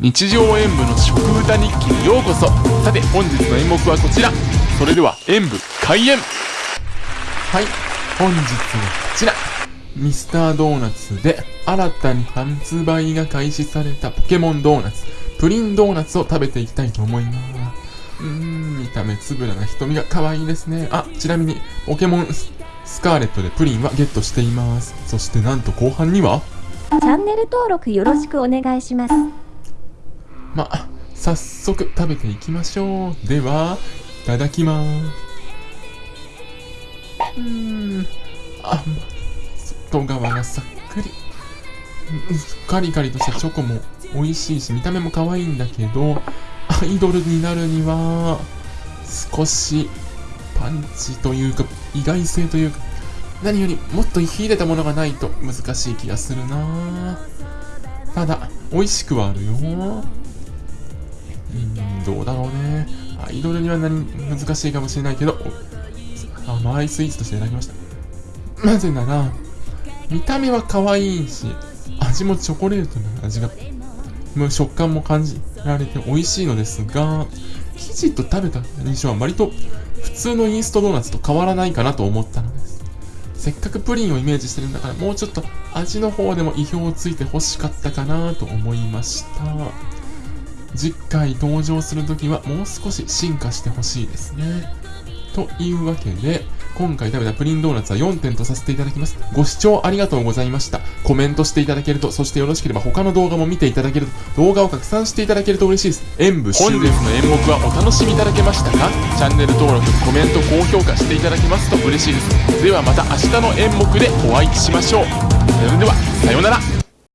日常演舞の食歌日記にようこそ。さて本日の演目はこちら。それでは演舞開演。はい。本日はこちら。ミスタードーナツで新たに発売が開始されたポケモンドーナツ。プリンドーナツを食べていきたいと思います。うーん見た目つぶらな瞳が可愛いですね。あちなみにポケモンスカーレットでプリンはゲットしています。そしてなんと後半には。チャンネル登録よろしくお願いします。まあ、早速食べていきましょう。では、いただきます。うーん、あ、外側がさっくり。うんカリカリとしたチョコも美味しいし、見た目も可愛いんだけど、アイドルになるには、少しパンチというか、意外性というか、何よりもっと秀でたものがないと難しい気がするなただ、美味しくはあるよ。どうだろうね。アイドルには何難しいかもしれないけど、甘いスイーツとしていただきました。なぜなら、見た目は可愛いし、味もチョコレートの味が、もう食感も感じられて美味しいのですが、生地と食べた印象は割と普通のインストドーナツと変わらないかなと思ったのです。せっかくプリンをイメージしてるんだから、もうちょっと味の方でも意表をついて欲しかったかなと思いました。次回登場するときはもう少し進化してほしいですね。というわけで、今回食べたプリンドーナツは4点とさせていただきます。ご視聴ありがとうございました。コメントしていただけると、そしてよろしければ他の動画も見ていただけると、動画を拡散していただけると嬉しいです。演舞終了。本日の演目はお楽しみいただけましたか？チャンネル登録、コメント、高評価していただけますと嬉しいです。ではまた明日の演目でお会いしましょう。それでは、さようなら。